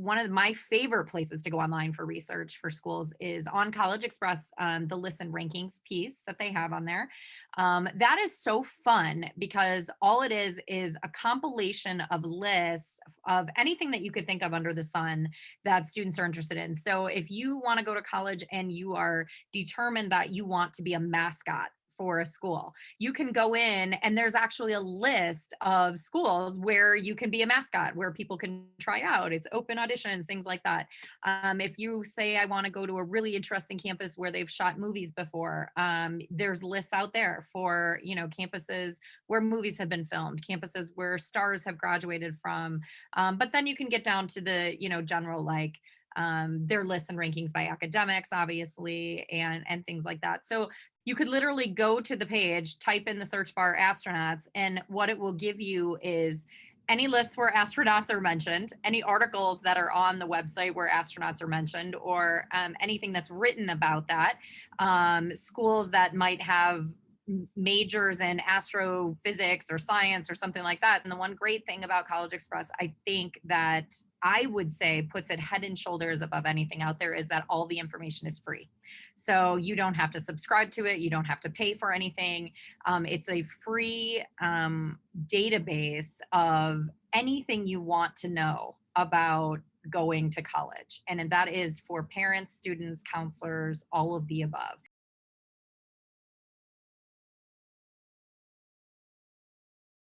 one of my favorite places to go online for research for schools is on CollegeXpress, um, the lists and rankings piece that they have on there. Um, that is so fun because all it is is a compilation of lists of anything that you could think of under the sun that students are interested in. So if you want to go to college and you are determined that you want to be a mascot for a school. You can go in and there's actually a list of schools where you can be a mascot, where people can try out. It's open auditions, things like that. Um, if you say, I want to go to a really interesting campus where they've shot movies before, um, there's lists out there for, you know, campuses where movies have been filmed, campuses where stars have graduated from. Um, but then you can get down to the, you know, general like, um, their lists and rankings by academics, obviously, and, and things like that. So you could literally go to the page, type in the search bar astronauts, and what it will give you is any lists where astronauts are mentioned, any articles that are on the website where astronauts are mentioned, or um, anything that's written about that, um, schools that might have majors in astrophysics or science or something like that. And the one great thing about CollegeXpress, I think that I would say puts it head and shoulders above anything out there is that all the information is free. So you don't have to subscribe to it. You don't have to pay for anything. Um, it's a free um, database of anything you want to know about going to college. And that is for parents, students, counselors, all of the above.